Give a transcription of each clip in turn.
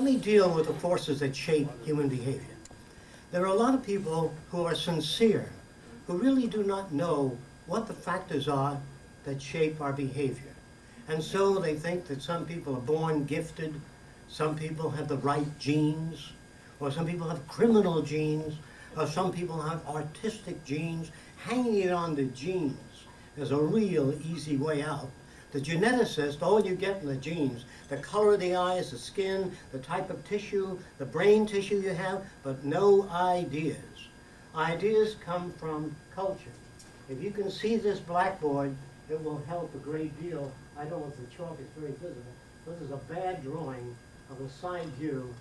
let me deal with the forces that shape human behavior. There are a lot of people who are sincere, who really do not know what the factors are that shape our behavior. And so they think that some people are born gifted, some people have the right genes, or some people have criminal genes, or some people have artistic genes. Hanging it on the genes is a real easy way out. The geneticist, all you get in the genes, the color of the eyes, the skin, the type of tissue, the brain tissue you have, but no ideas. Ideas come from culture. If you can see this blackboard, it will help a great deal. I don't know if the chalk is very visible. This is a bad drawing of a side view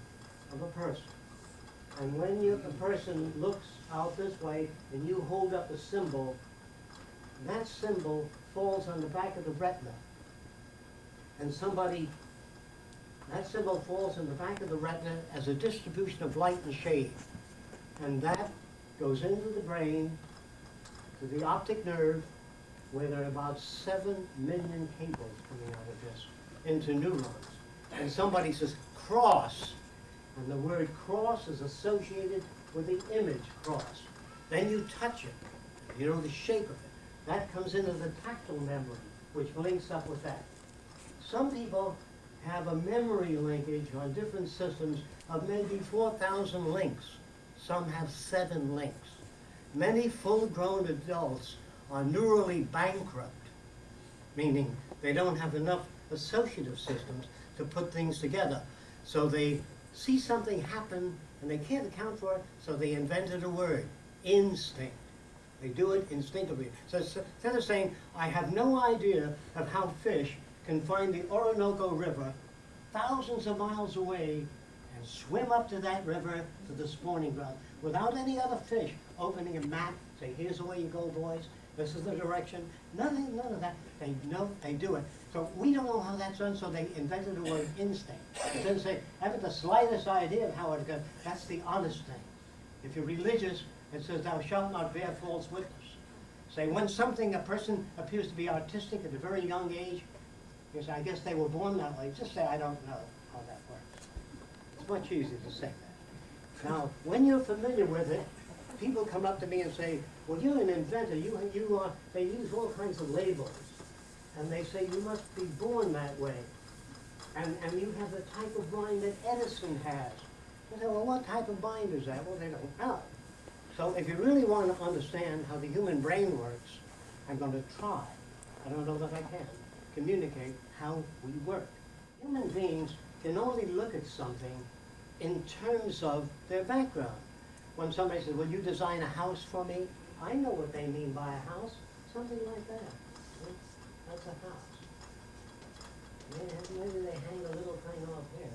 of a person. And when you, the person looks out this way and you hold up a symbol, that symbol falls on the back of the retina. And somebody, that symbol falls in the back of the retina as a distribution of light and shade. And that goes into the brain, to the optic nerve, where there are about seven million cables coming out of this, into neurons. And somebody says, cross, and the word cross is associated with the image cross. Then you touch it, you know the shape of it. That comes into the tactile memory, which links up with that. Some people have a memory linkage on different systems of maybe 4,000 links. Some have seven links. Many full-grown adults are neurally bankrupt, meaning they don't have enough associative systems to put things together. So they see something happen and they can't account for it, so they invented a word, instinct. They do it instinctively. So instead of saying, I have no idea of how fish can find the Orinoco River thousands of miles away and swim up to that river to the spawning ground without any other fish opening a map, say, here's the way you go, boys, this is the direction, nothing, none of that. They know, they do it. So we don't know how that's done, so they invented the word instinct. It doesn't say, haven't the slightest idea of how it goes. That's the honest thing. If you're religious, it says, thou shalt not bear false witness. Say, when something, a person appears to be artistic at a very young age, you say, I guess they were born that way. Just say, I don't know how that works. It's much easier to say that. Now, when you're familiar with it, people come up to me and say, well, you're an inventor. You, you are, they use all kinds of labels. And they say, you must be born that way. And, and you have the type of mind that Edison has. I say, well, what type of mind is that? Well, they don't know. So if you really want to understand how the human brain works, I'm going to try. I don't know that I can communicate how we work. Human beings can only look at something in terms of their background. When somebody says, will you design a house for me? I know what they mean by a house. Something like that. That's a house. Maybe, they hang a little thing off here,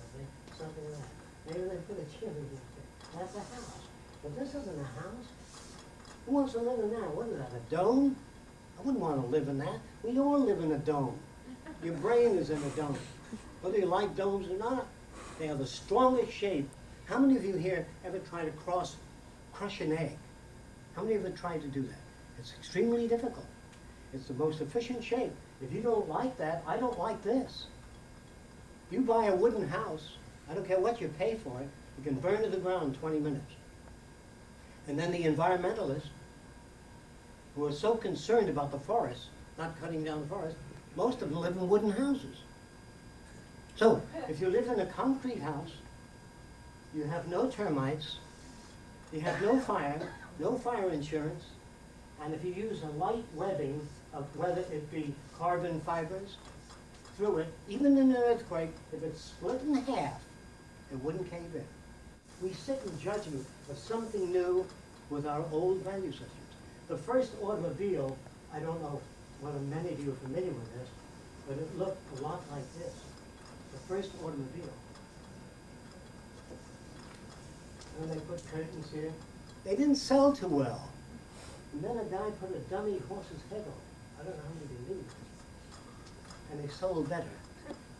something like that. Maybe they put a chimney here. That's a house. This isn't a house. Who wants to live in that? What is that, a dome? I wouldn't want to live in that. We all live in a dome. Your brain is in a dome. Whether you like domes or not, they are the strongest shape. How many of you here ever tried to cross, crush an egg? How many of you tried to do that? It's extremely difficult. It's the most efficient shape. If you don't like that, I don't like this. You buy a wooden house, I don't care what you pay for it, you can burn to the ground in 20 minutes. And then the environmentalists, who are so concerned about the forest, not cutting down the forest, most of them live in wooden houses. So, if you live in a concrete house, you have no termites, you have no fire, no fire insurance, and if you use a light webbing of whether it be carbon fibers through it, even in an earthquake, if it's split in half, it wouldn't cave in. We sit in judgment of something new with our old value systems. The first automobile, I don't know whether many of you are familiar with this, but it looked a lot like this. The first automobile. And they put curtains here. They didn't sell too well. And then a guy put a dummy horse's head on. I don't know how many they knew. And they sold better.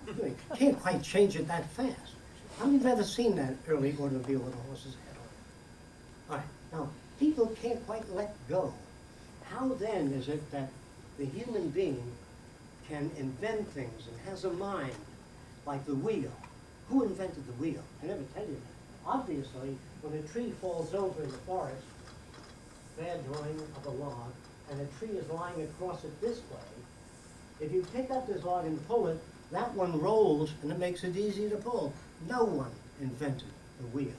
You can't quite change it that fast. How many have ever seen that early automobile with a horse's head on? All right, now, people can't quite let go. How then is it that the human being can invent things and has a mind like the wheel who invented the wheel? I never tell you that. Obviously, when a tree falls over in the forest, bad drawing of a log, and a tree is lying across it this way, if you pick up this log and pull it, that one rolls and it makes it easy to pull. No one invented the wheel.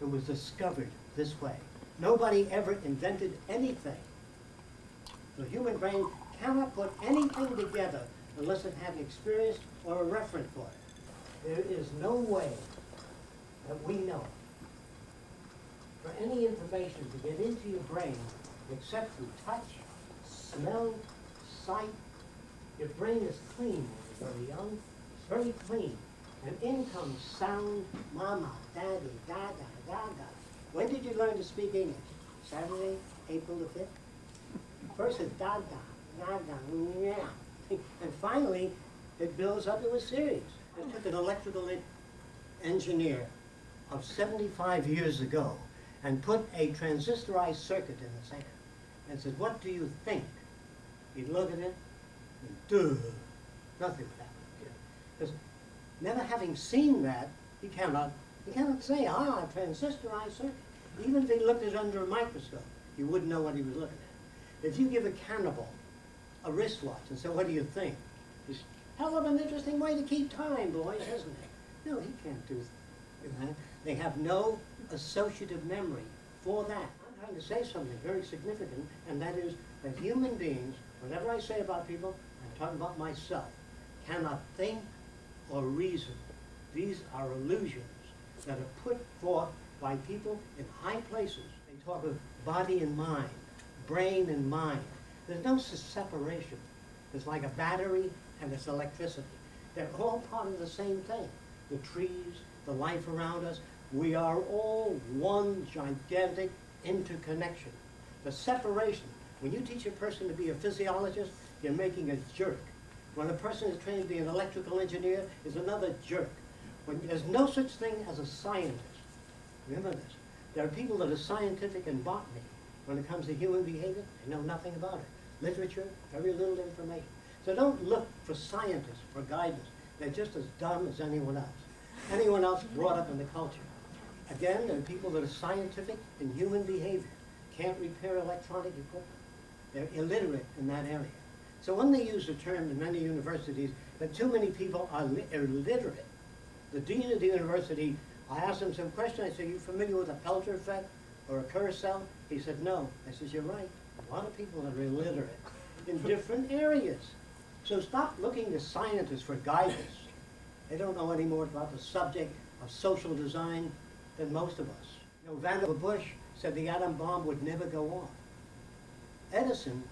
It was discovered this way. Nobody ever invented anything. The human brain cannot put anything together unless it had an experience or a reference for it. There is no way that we know for any information to get into your brain except through touch, smell, sight. Your brain is clean when you're very young. It's very clean. And in comes sound, mama, daddy, gaga, gaga. When did you learn to speak English? Saturday, April the 5th? First it's da da, da da, yeah. And finally, it builds up to a series. It took an electrical engineer of 75 years ago and put a transistorized circuit in the hand and said, what do you think? He'd look at it and duh, nothing would happen. Because never having seen that, he cannot, he cannot say, ah, transistorized circuit. Even if he looked at it under a microscope, he wouldn't know what he was looking at. If you give a cannibal a wristwatch and say, what do you think? It's hell of an interesting way to keep time, boys, isn't it? No, he can't do that. They have no associative memory for that. I'm trying to say something very significant, and that is that human beings, whatever I say about people, I'm talking about myself, cannot think or reason. These are illusions that are put forth by people in high places. They talk of body and mind, brain and mind. There's no separation. It's like a battery and it's electricity. They're all part of the same thing. The trees, the life around us, we are all one gigantic interconnection. The separation, when you teach a person to be a physiologist, you're making a jerk. When a person is trained to be an electrical engineer, is another jerk. When, there's no such thing as a scientist. Remember this. There are people that are scientific in botany. When it comes to human behavior, they know nothing about it. Literature, very little information. So don't look for scientists for guidance. They're just as dumb as anyone else. Anyone else brought up in the culture. Again, there are people that are scientific in human behavior, can't repair electronic equipment. They're illiterate in that area. So when they use the term in many universities that too many people are illiterate, the dean of the university, I asked him some question, I said, you familiar with a Peltier effect or a Kurosawa? He said, no. I said, you're right. A lot of people are illiterate in different areas. So stop looking to scientists for guidance. They don't know any more about the subject of social design than most of us. You know, Vannevar Bush said the atom bomb would never go off. Edison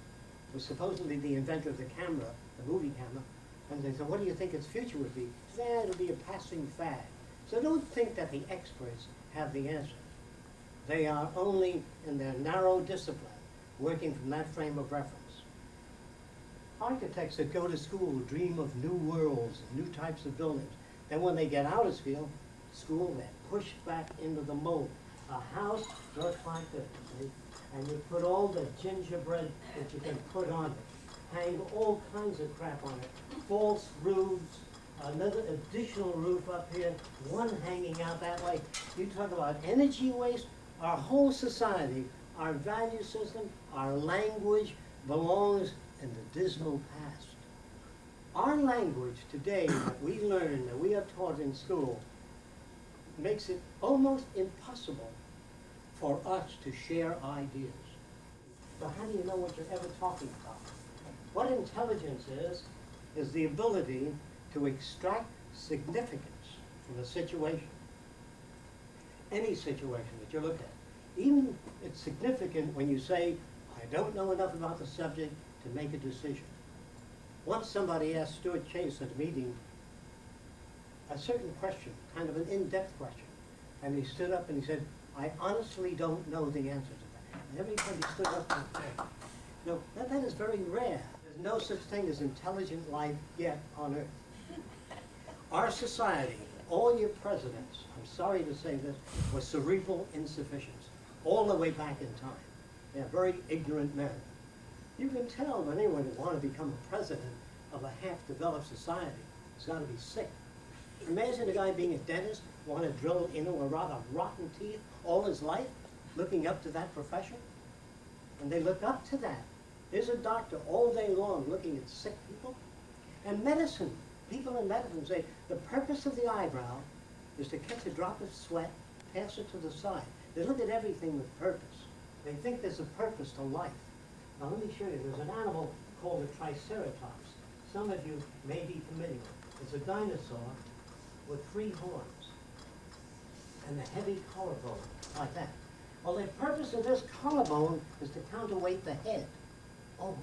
was supposedly the inventor of the camera, the movie camera, and they said, what do you think its future would be? Said, "Eh, it'll be a passing fad. So don't think that the experts have the answer. They are only in their narrow discipline, working from that frame of reference. Architects that go to school dream of new worlds, new types of buildings. Then when they get out of school, school, they're pushed back into the mold. A house looks like this, and you put all the gingerbread that you can put on it. Hang all kinds of crap on it. False roofs, another additional roof up here, one hanging out that way. You talk about energy waste, our whole society, our value system, our language belongs in the dismal past. Our language today that we learn, that we are taught in school, makes it almost impossible for us to share ideas. So how do you know what you're ever talking about? What intelligence is, is the ability to extract significance from a situation. Any situation that you look at. Even it's significant when you say, I don't know enough about the subject to make a decision. Once somebody asked Stuart Chase at a meeting a certain question, kind of an in-depth question. And he stood up and he said, I honestly don't know the answer to that. And everybody stood up and said, no, that, that is very rare. No such thing as intelligent life yet on earth. Our society, all your presidents, I'm sorry to say this, was cerebral insufficiency, all the way back in time. They're very ignorant men. You can tell when anyone who want to become a president of a half-developed society has got to be sick. Imagine a guy being a dentist, want to drill into a rod of rotten teeth all his life, looking up to that profession. And they look up to that. There's a doctor all day long looking at sick people. And medicine, people in medicine say the purpose of the eyebrow is to catch a drop of sweat, pass it to the side. They look at everything with purpose. They think there's a purpose to life. Now let me show you. There's an animal called a triceratops. Some of you may be familiar. It's a dinosaur with three horns and a heavy collarbone, like that. Well, the purpose of this collarbone is to counterweight the head. Oh,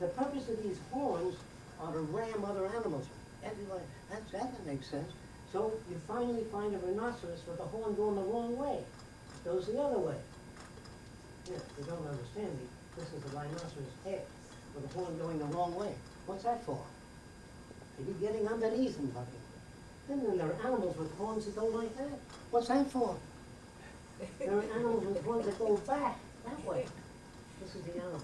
the purpose of these horns are to ram other animals. Everybody, that's, that makes sense. So you finally find a rhinoceros with a horn going the wrong way. It goes the other way. Yeah, you don't understand me. This is a rhinoceros head with a horn going the wrong way. What's that for? Maybe getting underneath and bucking. And then there are animals with horns that go like that. What's that for? There are animals with horns that go back that way. This is the animal.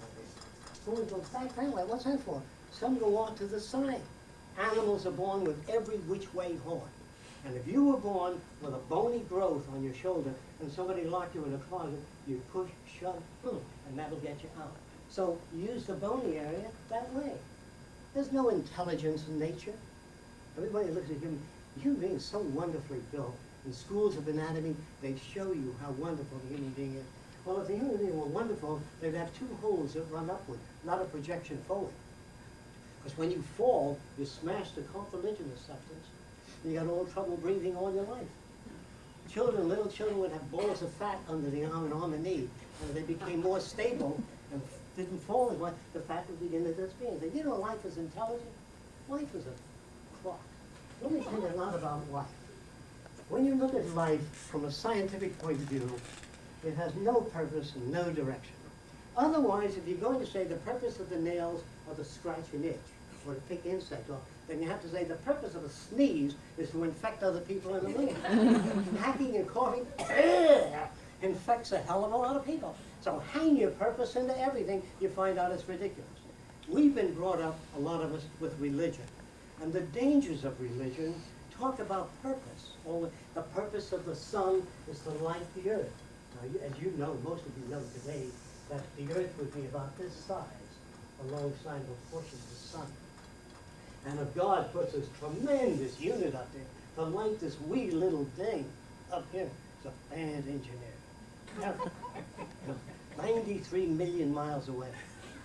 Horns go back that way. What's that for? Some go off to the side. Animals are born with every which way horn. And if you were born with a bony growth on your shoulder and somebody locked you in a closet, you push, shove, boom, and that'll get you out. So use the bony area that way. There's no intelligence in nature. Everybody looks at human, human being is so wonderfully built. In schools of anatomy, they show you how wonderful the human being is. Well, if the human being were wonderful, they'd have two holes that run upward, not a projection forward. Because when you fall, you smash the cartilaginous substance, and you got all trouble breathing all your life. Children, little children would have balls of fat under the arm and on the knee, and they became more stable and didn't fall as much, the fat would begin to disappear. They, you know, life is intelligent. Life is a clock. Let me tell you a lot about life. When you look at life from a scientific point of view, it has no purpose and no direction. Otherwise, if you're going to say the purpose of the nails are to scratch an itch or to pick insect off, then you have to say the purpose of a sneeze is to infect other people in the room. Hacking and coughing infects a hell of a lot of people. So hang your purpose into everything, you find out it's ridiculous. We've been brought up, a lot of us, with religion. And the dangers of religion talk about purpose. All the, the purpose of the sun is to light the earth. Now, as you know, most of you know today, that the earth would be about this size alongside the portion of the sun. And if God puts this tremendous unit up there to light this wee little thing up here, it's a bad engineer. 93 million miles away.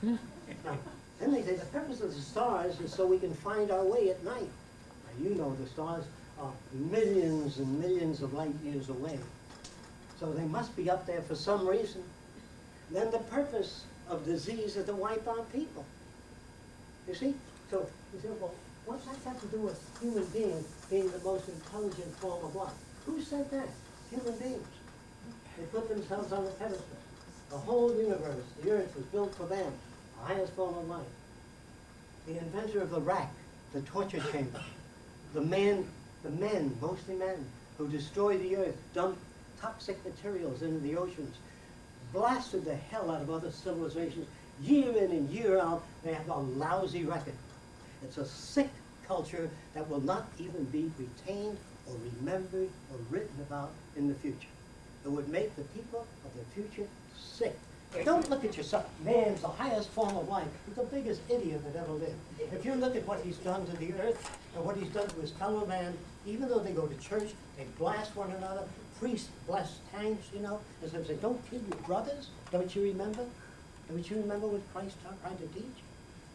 Now, then they say the purpose of the stars is so we can find our way at night. Now, you know the stars are millions and millions of light years away. So they must be up there for some reason. Then the purpose of disease is to wipe out people. You see? So you say, well, what's that got to do with human beings being the most intelligent form of life? Who said that? Human beings. They put themselves on the pedestal. The whole universe, the earth was built for them, the highest form of life. The inventor of the rack, the torture chamber, the men, the men, mostly men, who destroy the earth, dump toxic materials into the oceans, blasted the hell out of other civilizations. Year in and year out, they have a lousy record. It's a sick culture that will not even be retained or remembered or written about in the future. It would make the people of the future sick. Don't look at yourself. Man's the highest form of life. He's the biggest idiot that ever lived. If you look at what he's done to the earth and what he's done to his fellow man, even though they go to church, they blast one another, priests bless tanks, you know, and so say, don't kill your brothers. Don't you remember? Don't you remember what Christ tried to teach?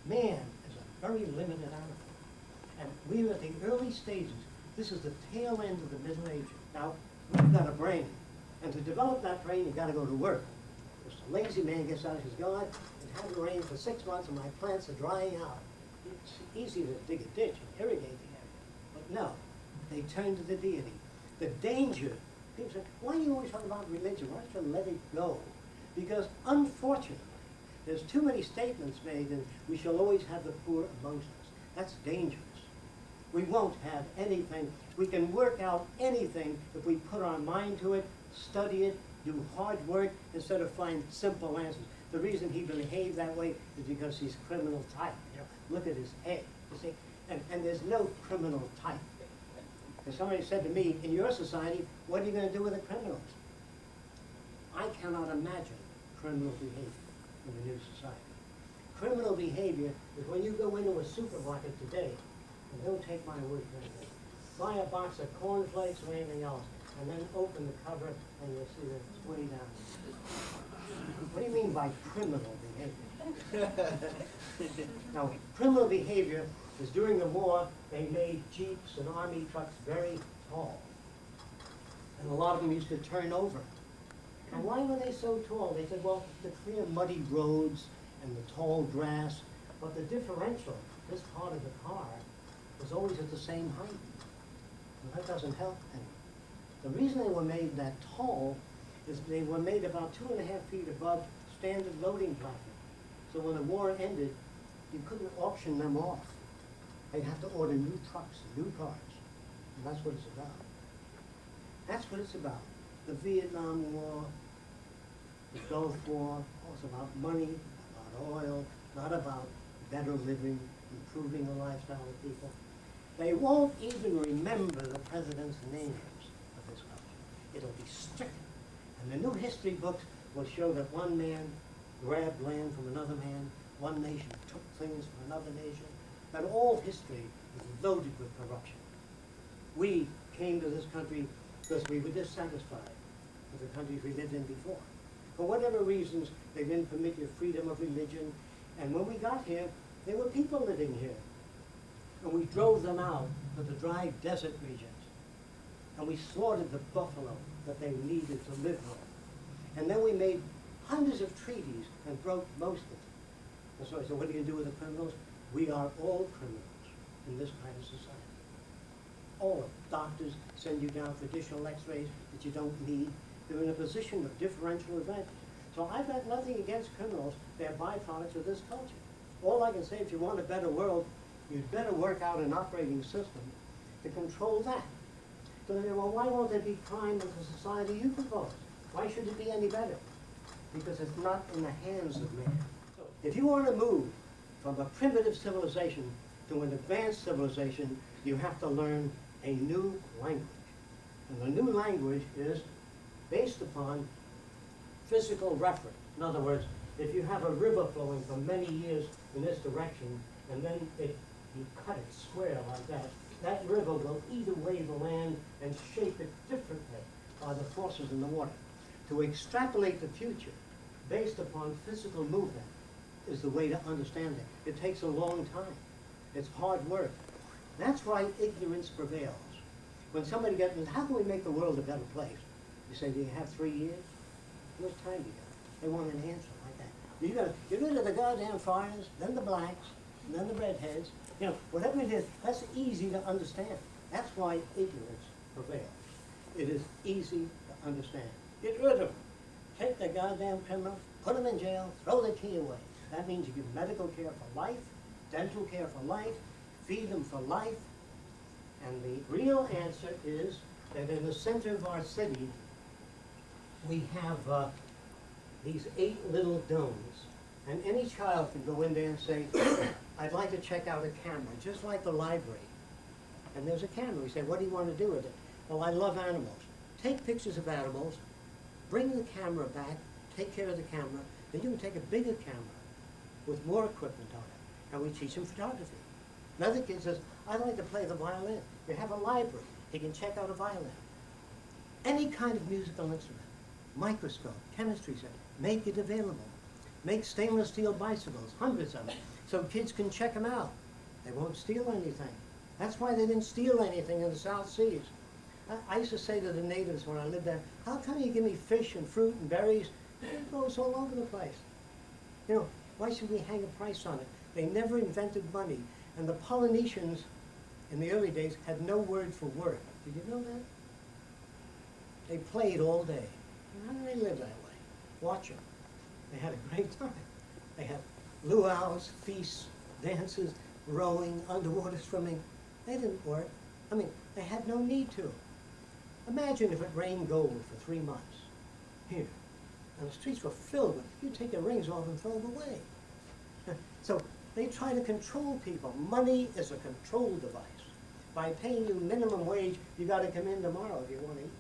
Man is a very limited animal. And we are at the early stages. This is the tail end of the Middle Ages. Now, we've got a brain. And to develop that brain, you've got to go to work. If a lazy man gets out and says, God, it hasn't rained for six months and my plants are drying out. It's easy to dig a ditch and irrigate the area. But no, they turn to the deity. The danger, people say, why do you always talk about religion? Why don't you let it go? Because unfortunately, there's too many statements made and we shall always have the poor amongst us. That's dangerous. We won't have anything. We can work out anything if we put our mind to it, study it, do hard work instead of find simple answers. The reason he behaved that way is because he's criminal type. You know, look at his head. You see, and, and there's no criminal type. And somebody said to me, in your society, what are you gonna do with the criminals? I cannot imagine criminal behavior in the new society. Criminal behavior is when you go into a supermarket today, and don't take my word for anything, buy a box of cornflakes or anything else, and then open the cover and you'll see that it's way down. What do you mean by criminal behavior? Now, criminal behavior is during the war, they made jeeps and army trucks very tall. And a lot of them used to turn over. And why were they so tall? They said, well, to clear muddy roads and the tall grass, but the differential, this part of the car, was always at the same height. And that doesn't help any. The reason they were made that tall is they were made about two and a half feet above standard loading platform. So when the war ended, you couldn't auction them off. They'd have to order new trucks, new cars, and that's what it's about. That's what it's about. The Vietnam War, the Gulf War, oh, it's about money, about oil, not about better living, improving the lifestyle of people. They won't even remember the president's names of this country. It'll be stricken. And the new history books will show that one man grabbed land from another man, one nation took things from another nation, that all history is loaded with corruption. We came to this country because we were dissatisfied with the countries we lived in before. For whatever reasons, they didn't permit your freedom of religion. And when we got here, there were people living here. And we drove them out to the dry desert regions. And we slaughtered the buffalo that they needed to live on. And then we made hundreds of treaties and broke most of them. And so I said, what are you gonna do with the criminals? We are all criminals in this kind of society. All of them. Doctors send you down for additional x-rays that you don't need. They're in a position of differential advantage. So I've got nothing against criminals. They're byproducts of this culture. All I can say, if you want a better world, you'd better work out an operating system to control that. So they say, well, why won't there be crime in the society you propose? Why should it be any better? Because it's not in the hands of man. If you want to move from a primitive civilization to an advanced civilization, you have to learn a new language. And the new language is based upon physical reference. In other words, if you have a river flowing for many years in this direction, and then it, you cut it square like that, that river will eat away the land and shape it differently by the forces in the water. To extrapolate the future based upon physical movement is the way to understand it. It takes a long time. It's hard work. That's why ignorance prevails. When somebody gets, how can we make the world a better place? You say, do you have three years? How much time do you got? They want an answer like that. You gotta get rid of the goddamn foreigners, then the blacks, then the redheads. You know, whatever it is, that's easy to understand. That's why ignorance prevails. It is easy to understand. Get rid of them. Take the goddamn criminals, put them in jail, throw the key away. That means you give medical care for life, dental care for life, feed them for life. And the real answer is that in the center of our city, we have uh, these eight little domes. And any child can go in there and say, I'd like to check out a camera, just like the library. And there's a camera. We say, what do you want to do with it? Well, I love animals. Take pictures of animals, bring the camera back, take care of the camera, then you can take a bigger camera with more equipment on it, and we teach them photography. Another kid says, I'd like to play the violin. You have a library. He can check out a violin. Any kind of musical instrument, microscope, chemistry set, make it available. Make stainless steel bicycles, hundreds of them, so kids can check them out. They won't steal anything. That's why they didn't steal anything in the South Seas. I, I used to say to the natives when I lived there, how come you give me fish and fruit and berries? It grows all over the place. You know, why should we hang a price on it? They never invented money. And the Polynesians in the early days had no word for work. Did you know that? They played all day. How did they live that way? Watch them. They had a great time. They had luau's, feasts, dances, rowing, underwater swimming. They didn't work. I mean, they had no need to. Imagine if it rained gold for three months here. And the streets were filled with, you take your rings off and throw them away. So they try to control people. Money is a control device. by paying you minimum wage, you gotta come in tomorrow if you wanna eat.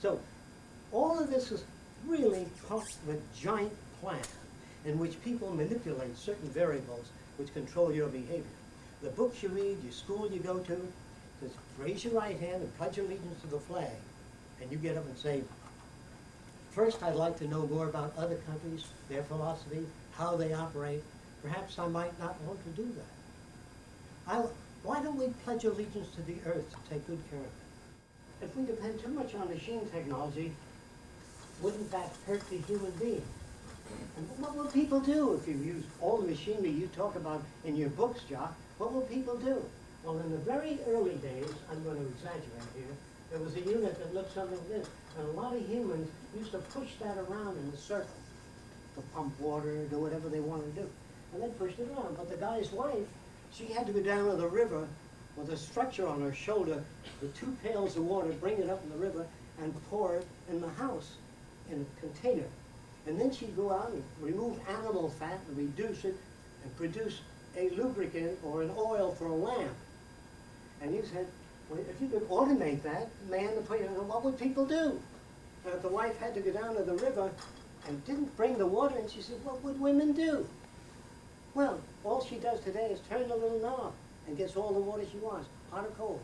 So, all of this is really part of a giant plan in which people manipulate certain variables which control your behavior. The books you read, your school you go to, says raise your right hand and pledge allegiance to the flag. And you get up and say, first I'd like to know more about other countries, their philosophy, how they operate. Perhaps I might not want to do that. I, why don't we pledge allegiance to the earth to take good care of it? If we depend too much on machine technology, wouldn't that hurt the human being? And what will people do if you use all the machinery you talk about in your books, Jacque? What will people do? Well, in the very early days, I'm going to exaggerate here, there was a unit that looked something like this. And a lot of humans used to push that around in a circle to pump water, do whatever they wanted to do. And they pushed it around. But the guy's wife, she had to go down to the river with a structure on her shoulder with two pails of water, bring it up in the river, and pour it in the house in a container. And then she'd go out and remove animal fat and reduce it and produce a lubricant or an oil for a lamp. And you said, well, if you could automate that, man, what would people do? And if the wife had to go down to the river and didn't bring the water, and she said, what would women do? Well, all she does today is turn the little knob and gets all the water she wants, hot or cold.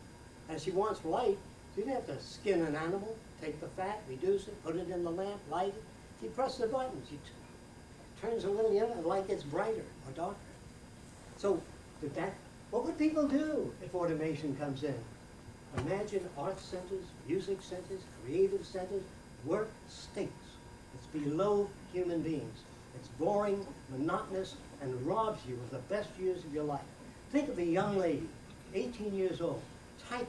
And she wants light, she doesn't have to skin an animal, take the fat, reduce it, put it in the lamp, light it. She presses the button, she turns a little, know, the light gets brighter or darker. So, did that, what would people do if automation comes in? Imagine art centers, music centers, creative centers, work stinks. It's below human beings. It's boring, monotonous, and robs you of the best years of your life. Think of a young lady, 18 years old, typing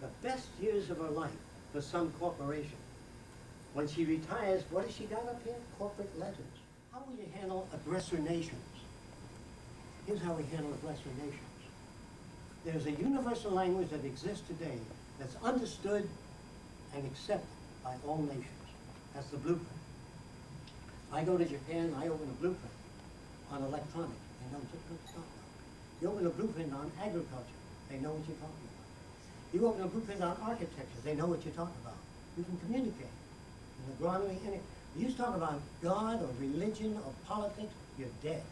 the best years of her life for some corporation. When she retires, what has she got up here? Corporate letters. How will you handle aggressor nations? Here's how we handle aggressor nations. There's a universal language that exists today that's understood and accepted by all nations. That's the blueprint. I go to Japan, I open a blueprint on electronics. They know what you're talking about. You open a blueprint on agriculture. They know what you're talking about. You open a blueprint on architecture. They know what you're talking about. You can communicate. In agronomy, any, you talk about God or religion or politics, you're dead.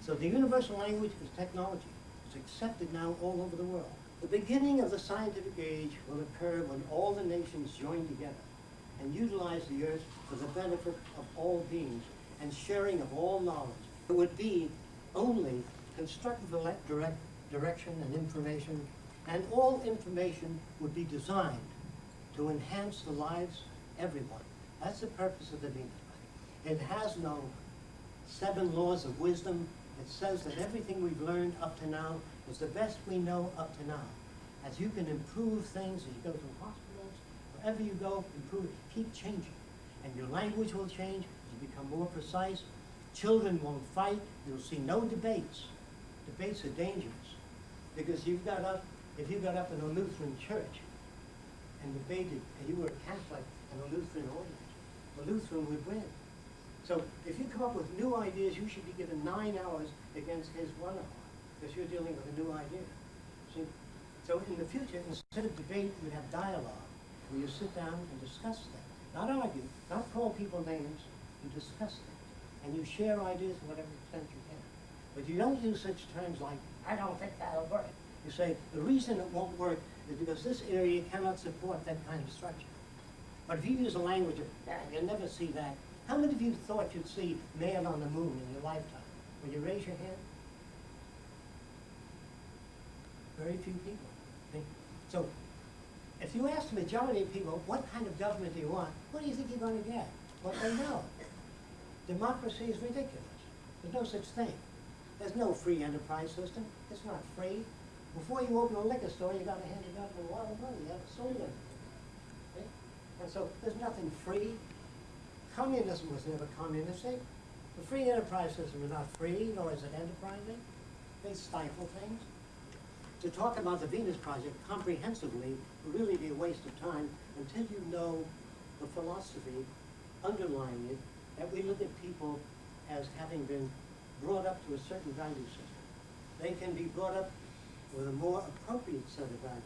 So the universal language is technology. It's accepted now all over the world. The beginning of the scientific age will occur when all the nations join together and utilize the earth for the benefit of all beings and sharing of all knowledge. It would be only constructive direct, direction and information, and all information would be designed to enhance the lives of everyone. That's the purpose of the Project. It has no seven laws of wisdom. It says that everything we've learned up to now is the best we know up to now. As you can improve things, as you go to hospitals, wherever you go, improve, keep changing. And your language will change, you become more precise. Children won't fight, you'll see no debates. Debates are dangerous, because you've got up, if you got up in a Lutheran church and debated, and you were a Catholic and a Lutheran audience, the Lutheran would win. So if you come up with new ideas, you should be given nine hours against his one hour, because you're dealing with a new idea. See? So in the future, instead of debate, you have dialogue, where you sit down and discuss things. Not argue, not call people names, you discuss things. And you share ideas to whatever extent you can. But you don't use such terms like, I don't think that'll work. You say, the reason it won't work is because this area cannot support that kind of structure. But if you use a language of, "Ah, you'll never see that, how many of you thought you'd see man on the moon in your lifetime? Will you raise your hand? Very few people. So, if you ask the majority of people, what kind of government do you want? What do you think you're gonna get? Well, they know. Democracy is ridiculous. There's no such thing. There's no free enterprise system. It's not free. Before you open a liquor store, you've gotta hand the government a lot of money. You have to sold it. And so, there's nothing free. Communism was never communistic. The free enterprise system is not free, nor is it enterprising. They stifle things. To talk about the Venus Project comprehensively really be a waste of time until you know the philosophy underlying it, that we look at people as having been brought up to a certain value system. They can be brought up with a more appropriate set of values.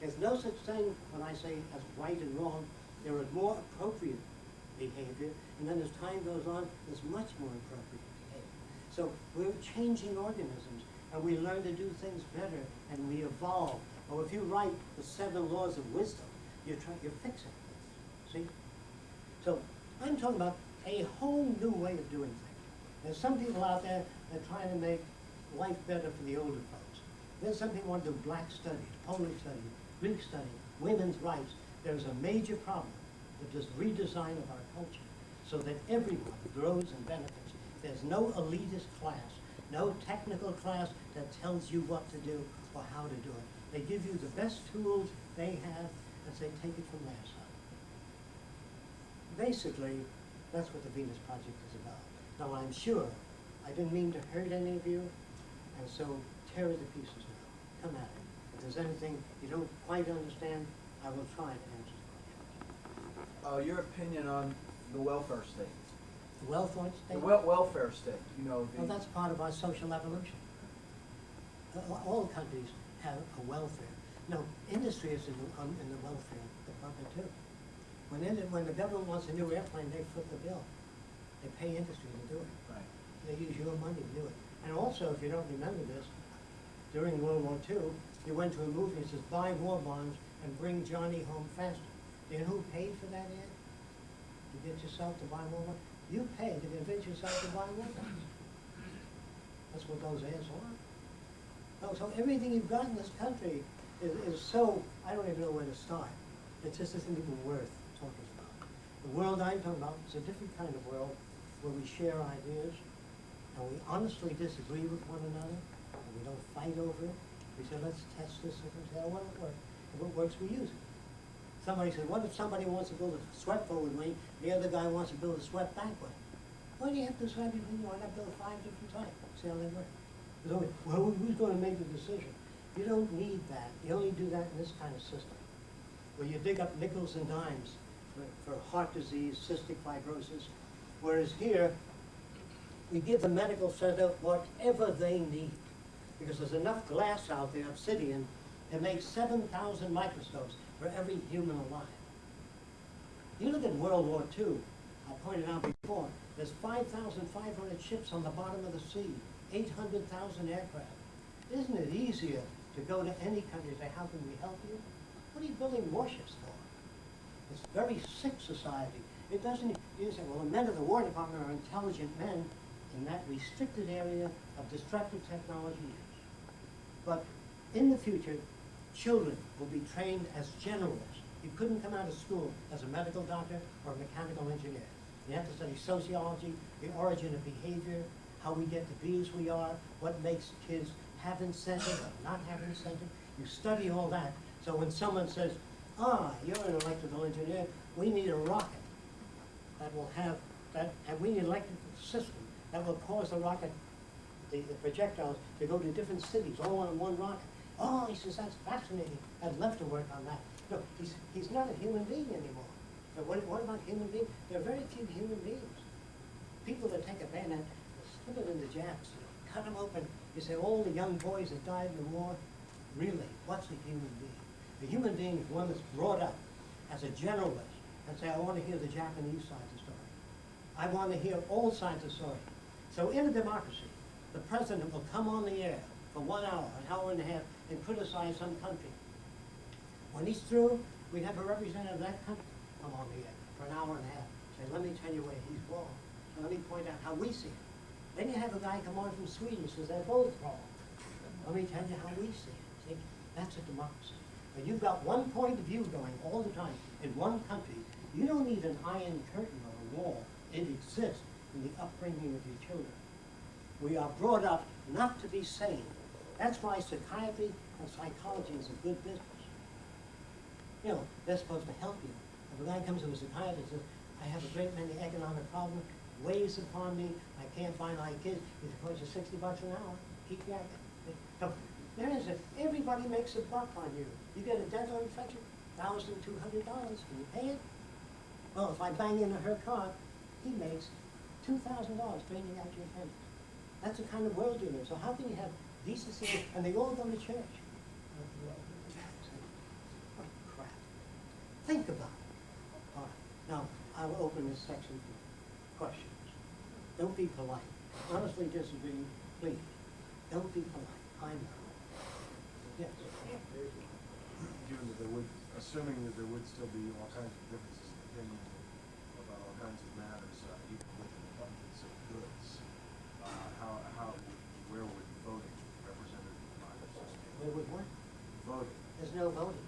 There's no such thing, when I say as right and wrong, there is more appropriate behavior, and then as time goes on, there's much more appropriate behavior. So we're changing organisms, and we learn to do things better, and we evolve. Or if you write the seven laws of wisdom, you're trying, you're fixing things, see? So I'm talking about a whole new way of doing things. There's some people out there that are trying to make life better for the older folks. There's some people want to do black studies, Polish study, Greek study, women's rights. There's a major problem with this redesign of our culture so that everyone grows and benefits. There's no elitist class, no technical class that tells you what to do or how to do it. They give you the best tools they have and say, take it from there, son basically, that's what the Venus Project is about. Now, I'm sure, I didn't mean to hurt any of you, and so tear it to pieces now. Come at it. If there's anything you don't quite understand, I will try to answer the question. Uh, your opinion on the welfare state? The welfare The state? wel- welfare state, you know, Well, that's part of our social evolution. Uh, All countries have a welfare. No, industry is in the, um, in the welfare department too. When, in- when the government wants a new airplane, they foot the bill. They pay industry to do it. right, They use your money to do it. And also, if you don't remember this, during World War II, you went to a movie that says, buy war bonds and bring Johnny home faster. Do you know who paid for that ad? To get yourself to buy war bonds? You paid to convince yourself to buy war bonds. That's what those ads are. So, everything you've got in this country is, is so, I don't even know where to start. It just isn't even worth talking about. The world I'm talking about is a different kind of world where we share ideas and we honestly disagree with one another and we don't fight over it. We say, let's test this and say, oh, well, it works. If it works, we use it. Somebody said, what if somebody wants to build a swept forward lane, the other guy wants to build a swept backward? Why do you have to decide between you? Why not build five different types? See how they work? Well, who's gonna make the decision? You don't need that. You only do that in this kind of system, where you dig up nickels and dimes for, for heart disease, cystic fibrosis. Whereas here, we give the medical center whatever they need, because there's enough glass out there, obsidian, to make seven thousand microscopes for every human alive. You look at World War II, I pointed out before, there's five thousand five hundred ships on the bottom of the sea, eight hundred thousand aircraft. Isn't it easier to go to any country and say, how can we help you? What are you building warships for? It's a very sick society. It doesn't, you say, well, the men of the War Department are intelligent men in that restricted area of destructive technology use. But in the future, children will be trained as generalists. You couldn't come out of school as a medical doctor or a mechanical engineer. You have to study sociology, the origin of behavior, how we get to be as we are, what makes kids have incentive or not have incentive. You study all that. So when someone says, ah, you're an electrical engineer, we need a rocket that will have, that, and we need an electrical system that will cause the rocket, the, the projectiles to go to different cities, all on one rocket. Oh, he says, that's fascinating. I'd love to work on that. No, he's, he's not a human being anymore. But what, what about human beings? There are very few human beings. People that take a bayonet, slip it in the jabs, cut them open. You say, all the young boys that died in the war, really, what's a human being? A human being is one that's brought up as a generalist and say, I want to hear the Japanese side of the story. I want to hear all sides of the story. So in a democracy, the president will come on the air for one hour, an hour and a half, and criticize some country. When he's through, we have a representative of that country come on the air for an hour and a half. Say, let me tell you where he's wrong. Let me point out how we see it. Then you have a guy come on from Sweden says they're both wrong. Let me tell you how we see it. See, that's a democracy. But you've got one point of view going all the time in one country. You don't need an iron curtain or a wall. It exists in the upbringing of your children. We are brought up not to be sane. That's why psychiatry and psychology is a good business. You know, they're supposed to help you. If a guy comes to a psychiatrist and says, I have a great many economic problems, weighs upon me. I can't buy my kids. You suppose you 60 bucks an hour. Keep yakking. So there is a, everybody makes a buck on you. You get a dental infection, thousand two hundred dollars. Can you pay it? Well, if I bang into her car, he makes two thousand dollars banging out your head. That's the kind of world you live. So how can you have decency? And they all go to church. What crap. Think about it. All right. Now, I will open this section questions. Don't be polite. Honestly disagree, please. Don't be polite. I'm not. Yes. Given that there would, assuming that there would still be all kinds of differences in opinion about all kinds of matters, uh, even with an abundance of goods, uh, how, how, where would voting represented in our system? Where would what? Voting, There's no voting.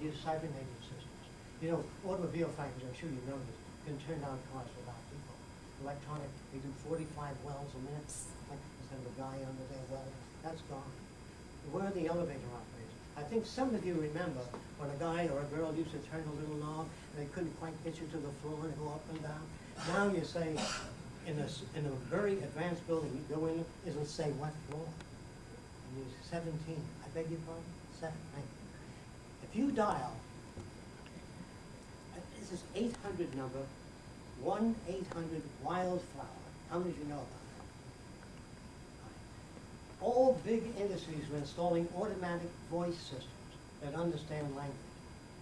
You use cybernetic systems. You know, automobile factories, I'm sure you know this, can turn out cars without people. Electronic, they do forty-five wells a minute, like, instead of a guy under there welding, that's gone. Where are the elevator operators? I think some of you remember when a guy or a girl used to turn a little knob and they couldn't quite get you to the floor and go up and down. Now you say, in a, in a very advanced building, you go in, it'll say what floor? And you seventeen, I beg your pardon, seven. If you dial, uh, this is eight hundred number, one eight hundred wildflower, how many of you know about that? All big industries are installing automatic voice systems that understand language.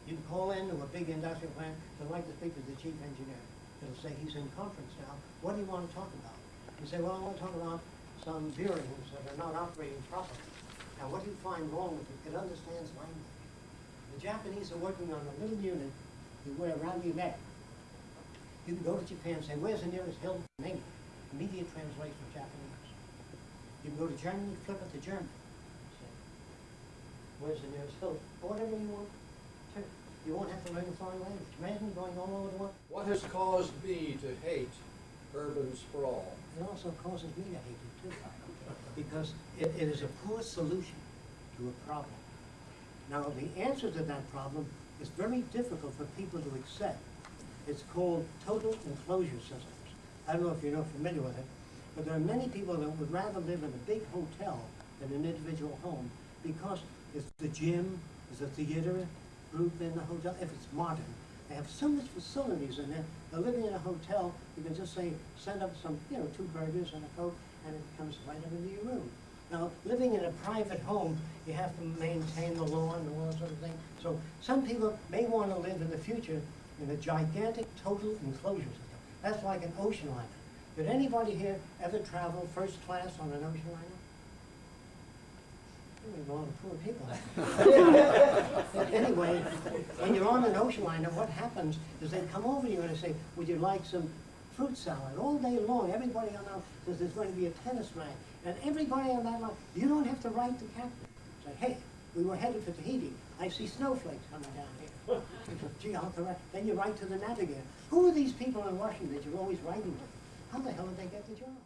You can call into a big industrial plant, they'd like to speak to the chief engineer. It'll say, he's in conference now, what do you want to talk about? You say, well, I want to talk about some bearings that are not operating properly. Now, what do you find wrong with it? It understands language. The Japanese are working on a little unit you wear around your neck. You can go to Japan and say, where's the nearest hill in English? Immediate translation of Japanese. You can go to Germany, flip it to German. Say, Where's the nearest hill? Or whatever you want to. You won't have to learn a foreign language. Imagine going all over the world. What has caused me to hate urban sprawl? It also causes me to hate it too. Because it, it is a poor solution to a problem. Now, the answer to that problem is very difficult for people to accept. It's called total enclosure systems. I don't know if you're not familiar with it, but there are many people that would rather live in a big hotel than an individual home because it's the gym, it's a theater group in the hotel, if it's modern. They have so much facilities in there. They're living in a hotel, you can just say, send up some, you know, two burgers and a coke, and it comes right up into your room. Now, living in a private home, you have to maintain the lawn and all that sort of thing. So some people may want to live in the future in a gigantic total enclosure system. That's like an ocean liner. Did anybody here ever travel first class on an ocean liner? There's a lot of poor people. Anyway, when you're on an ocean liner, what happens is they come over to you and they say, would you like some fruit salad? All day long, everybody on that says there's going to be a tennis match. And everybody on that line, you don't have to write the captain. Say, hey, we were headed for Tahiti. I see snowflakes coming down here. Gee, I'll. Then you write to the navigator. Who are these people in Washington that you're always writing to? How the hell did they get the job?